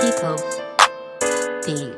people being